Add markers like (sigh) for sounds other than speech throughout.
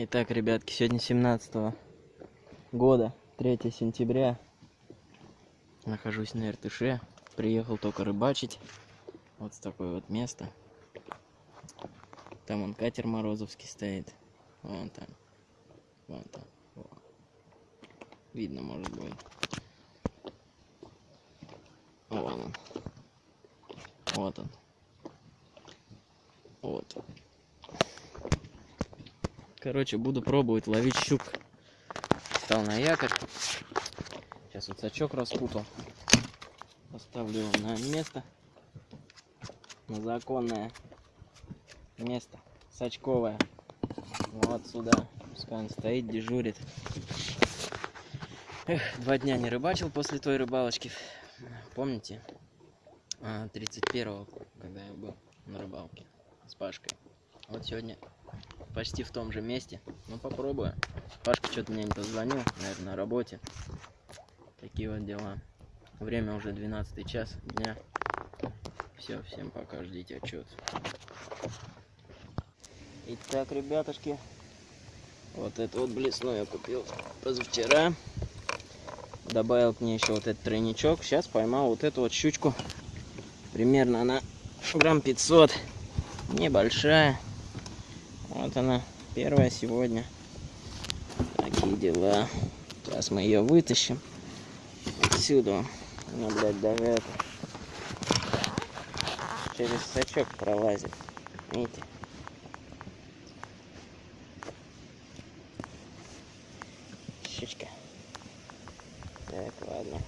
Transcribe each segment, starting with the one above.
Итак, ребятки, сегодня 17 года, 3 сентября. Нахожусь на Иртыше. Приехал только рыбачить. Вот с такое вот место. Там он катер Морозовский стоит. Вон там. Вон там. Вон. Видно, может быть. Вон он. Вот он. Вот. Короче, буду пробовать ловить щук. Стал на якорь. Сейчас вот сачок распутал. Поставлю его на место. На законное место. Сачковое. Вот сюда. Пускай он стоит, дежурит. Эх, два дня не рыбачил после той рыбалочки. Помните? 31-го, а, когда я был на рыбалке с Пашкой. Вот сегодня почти в том же месте. Ну попробую. Пашка что-то мне не позвонил, наверное, на работе. Такие вот дела. Время уже 12 час дня. Все, всем пока, ждите отчет. Итак, ребятушки, вот это вот блесну я купил позавчера. Добавил к ней еще вот этот тройничок. Сейчас поймал вот эту вот щучку. Примерно она грамм 500. Небольшая. Вот она, первая сегодня. Такие дела. Сейчас мы ее вытащим. Отсюда. Она, блядь, даже через сачок пролазит. Видите? Щучка. Так, ладно.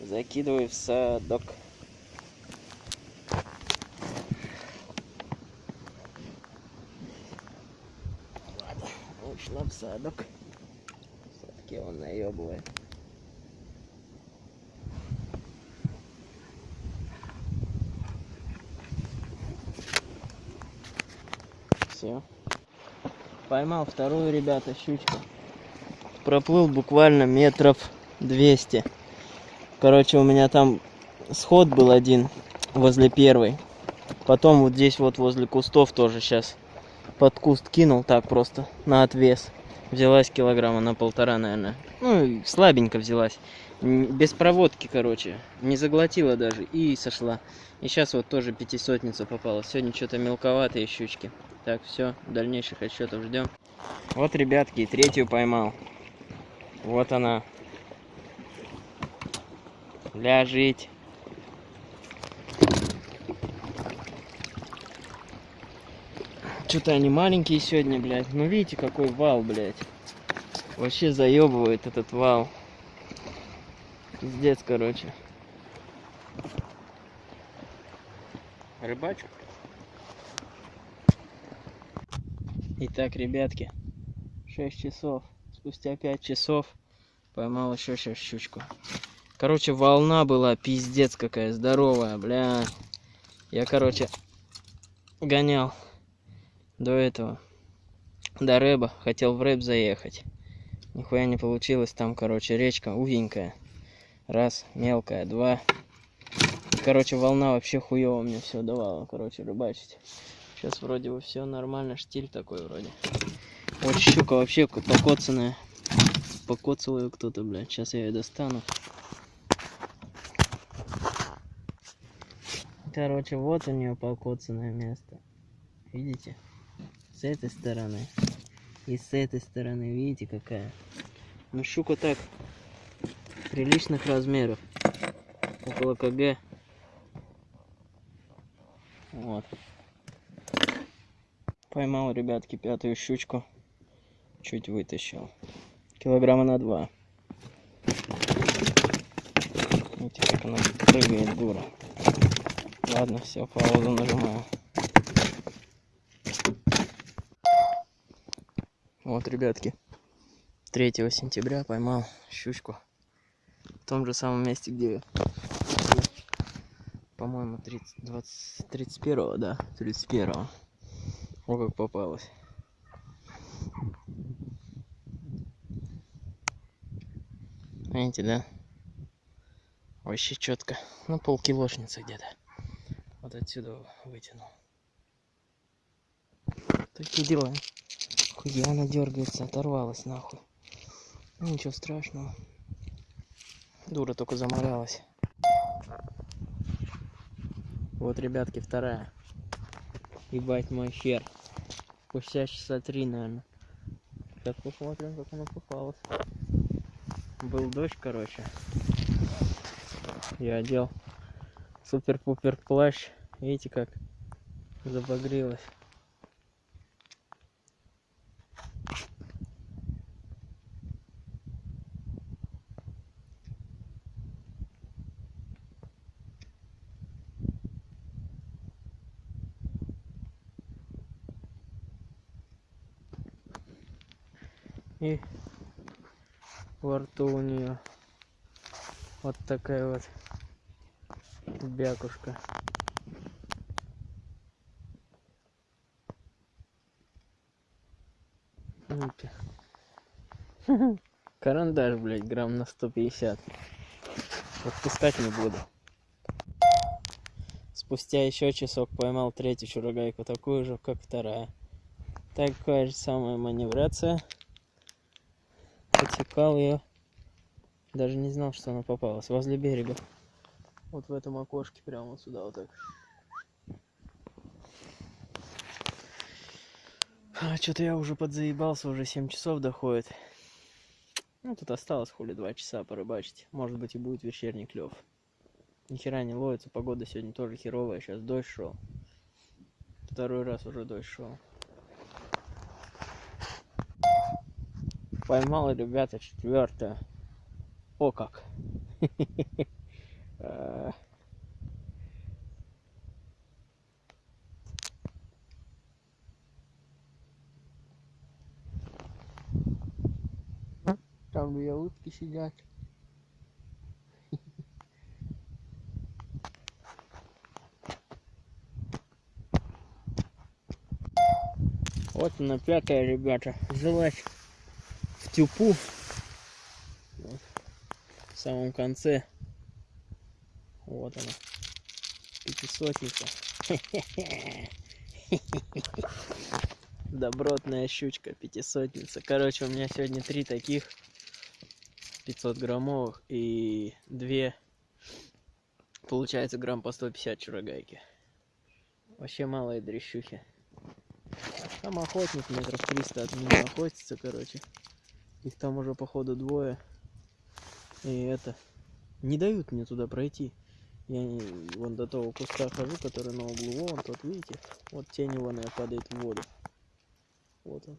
Закидываю в садок. Ушла в садок. Все-таки он наебывает. Все. Поймал вторую, ребята, щучку. Проплыл буквально метров 200. Короче, у меня там сход был один возле первой. Потом вот здесь вот возле кустов тоже сейчас под куст кинул так просто на отвес. Взялась килограмма на полтора, наверное. Ну, слабенько взялась. Без проводки, короче. Не заглотила даже и сошла. И сейчас вот тоже пятисотница попала. Сегодня что-то мелковатые щучки. Так, все, дальнейших отчетов ждем. Вот, ребятки, третью поймал. Вот она. Ляжить. Что-то они маленькие сегодня, блядь. Ну видите, какой вал, блядь. Вообще заебывает этот вал. Пиздец, короче. Рыбачу. Итак, ребятки, 6 часов. Спустя 5 часов поймал еще сейчас щучку. Короче, волна была пиздец какая здоровая, бля. Я, короче, гонял до этого, до рэба, хотел в рэб заехать. Нихуя не получилось, там, короче, речка узенькая. Раз, мелкая, два. Короче, волна вообще хуево мне все давала, короче, рыбачить. Сейчас вроде бы все нормально, штиль такой вроде. Вот щука вообще покоцанная. Покоцал ее кто-то, блядь. Сейчас я ее достану. Короче, вот у нее покоцанное место. Видите? С этой стороны и с этой стороны. Видите, какая? Ну, щука так приличных размеров. Около КГ. Вот. Поймал, ребятки, пятую щучку. Чуть вытащил. Килограмма на два. Видите, как она прыгает, дура. Ладно, все, паузу нажимаю. Вот, ребятки, 3 сентября поймал щучку в том же самом месте, где, по-моему, 30, 20, 31, да, 31. О, как попалось. Видите, да? Вообще четко. Ну, полкилошницы где-то. Вот отсюда вытянул. Такие дела. Охуенно дергается, оторвалась нахуй. Ну, ничего страшного. Дура только заморалась. Вот, ребятки, вторая. Ебать мой хер. Спустя часа три, наверное. Сейчас посмотрим, как она попалась. Был дождь, короче. Я одел супер-пупер плащ. Видите, как забагрилась. И во рту у нее вот такая вот бякушка. (laughs) Карандаш, блядь, грамм на 150. Отпускать не буду. Спустя еще часок поймал третью чурагайку, такую же, как вторая. Такая же самая маневрация. Подсекал ее. Даже не знал, что она попалась. Возле берега. Вот в этом окошке, прямо вот сюда вот так. А, Что-то я уже подзаебался, уже 7 часов доходит. Ну, тут осталось хули 2 часа порыбачить. Может быть и будет вечерний клев. Ни хера не ловится, погода сегодня тоже херовая, сейчас дождь шел. Второй раз уже дождь шел. Поймал, ребята, четвертое. О как. А. (laughs) Там две утки сидят. (laughs) Вот она пятая, ребята. Взялась в тюпу. Вот. В самом конце. Вот она. Пятисотница. (laughs) Добротная щучка, пятисотница. Короче, у меня сегодня три таких 500 граммовых и две получается грамм по 150 чурагайки. Вообще малые дрещухи. Там охотник метров 300 от меня охотится, короче. Их там уже походу двое. И это... Не дают мне туда пройти. Я не, вон до того куста хожу, который на углу. Вон тот, видите? Вот тень наверное, падает в воду. Вот он.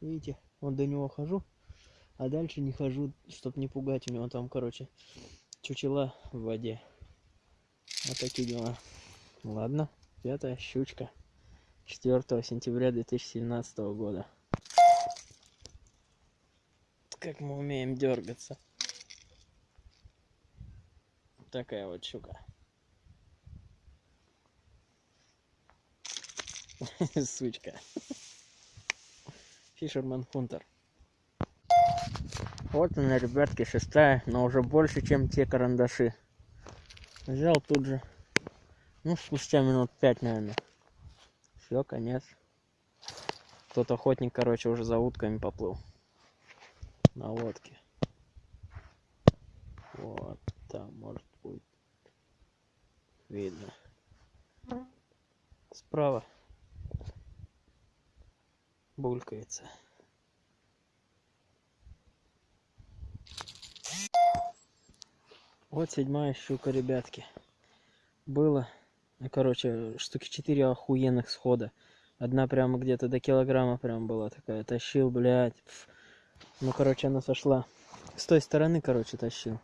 Видите? Вот до него хожу. А дальше не хожу, чтобы не пугать. У него там, короче, чучела в воде. Вот такие дела. Ладно, пятая щучка. 4 сентября 2017 года. Как мы умеем дергаться. Такая вот щука. (laughs) Сучка. Фишерман Хунтер. Вот она, ребятки, шестая, но уже больше, чем те карандаши. Взял тут же. Ну, спустя минут пять, наверное. Все, конец. Тот охотник, короче, уже за утками поплыл. На лодке. Вот там, может, будет видно. Справа булькается. Вот седьмая щука, ребятки. Было, ну, короче, штуки четыре охуенных схода. Одна прямо где-то до килограмма прям была такая. Тащил, блядь. Ну, короче, она сошла. С той стороны, короче, тащил.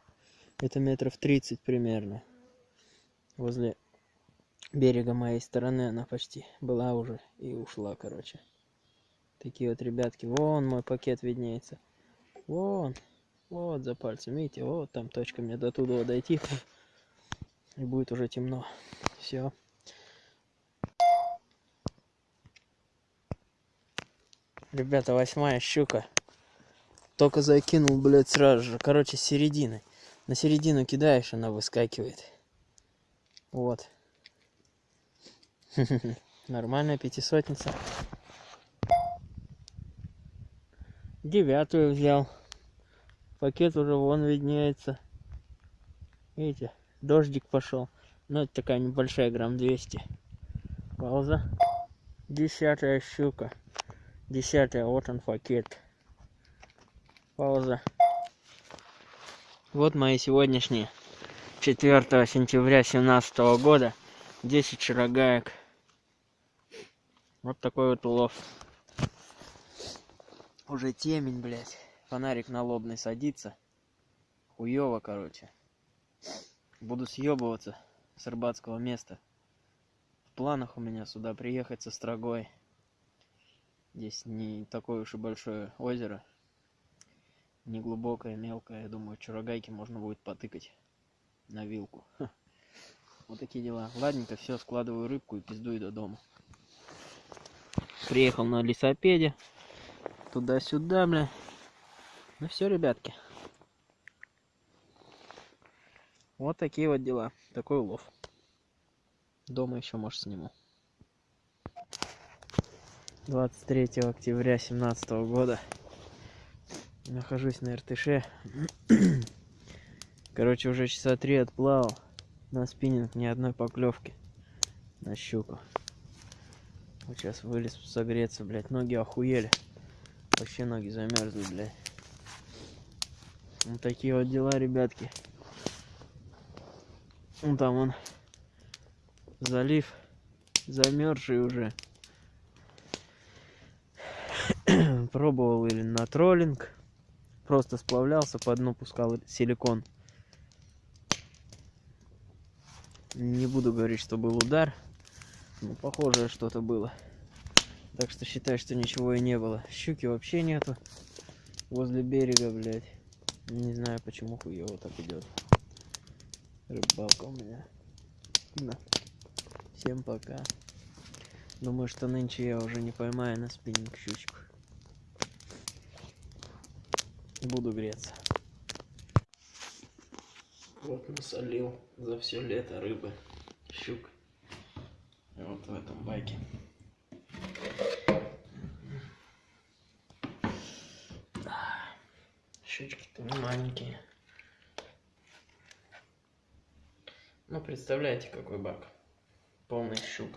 Это метров 30 примерно. Возле берега моей стороны она почти была уже и ушла, короче. Такие вот ребятки. Вон мой пакет виднеется. Вон. Вот за пальцем. Видите, вот там точка мне до туда дойти. И будет уже темно. Все. Ребята, восьмая щука. Только закинул, блядь, сразу же. Короче, с середины. На середину кидаешь, она выскакивает. Вот. (laughs) Нормальная пятисотница. Девятую взял. Пакет уже вон виднеется. Видите, дождик пошел. Ну, это такая небольшая, грамм 200. Пауза. Десятая щука. Десятая, вот он пакет. Пауза. Вот мои сегодняшние. 4 сентября 2017 года. 10 шарогаек. Вот такой вот улов. Уже темень, блядь. Фонарик на лобный садится. Хуёво, короче. Буду съебываться с рыбацкого места. В планах у меня сюда приехать со строгой. Здесь не такое уж и большое озеро. Не глубокое, мелкое. Я думаю, чурагайки можно будет потыкать на вилку. (laughs) Ха. Вот такие дела. Ладненько, все, складываю рыбку и пиздую до дома. Приехал на лесопеде. Туда-сюда, бля. Ну все, ребятки. Вот такие вот дела. Такой улов. Дома еще, может, сниму. 23 октября 2017 года. Нахожусь на РТШ. (clears throat) Короче, уже часа три отплавал. На спиннинг ни одной поклевки. На щуку. Вот сейчас вылез согреться, блядь. Ноги охуели. Вообще ноги замерзли, блядь. Вот такие вот дела, ребятки. Вон там он залив замерзший уже. (clears throat) Пробовал или на троллинг. Просто сплавлялся, по дну пускал силикон. Не буду говорить, что был удар. Ну, похожее что-то было. Так что считай, что ничего и не было. Щуки вообще нету. Возле берега, блядь. Не знаю, почему хуево так идет. Рыбалка у меня. Да. Всем пока. Думаю, что нынче я уже не поймаю на спиннинг щучку. Буду греться. Вот насолил за все лето рыбы, щук. Вот в этом байке. Щучки-то маленькие. Ну, представляете, какой бак. Полный щук.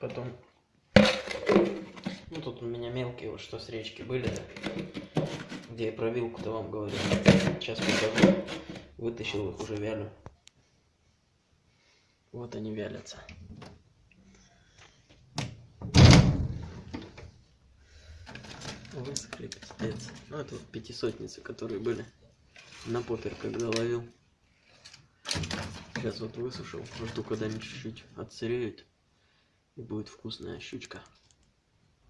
Потом... Тут у меня мелкие, вот что с речки были, где я про вилку-то вам говорил. Сейчас покажу. Вытащил их, уже вялю. Вот они вялятся. Высохли, пиздец. Ну, это вот пятисотницы, которые были на попер, когда ловил. Сейчас вот высушил. Жду, когда они чуть-чуть отсыреют. И будет вкусная щучка.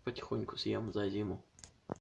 Потихоньку съем за зиму.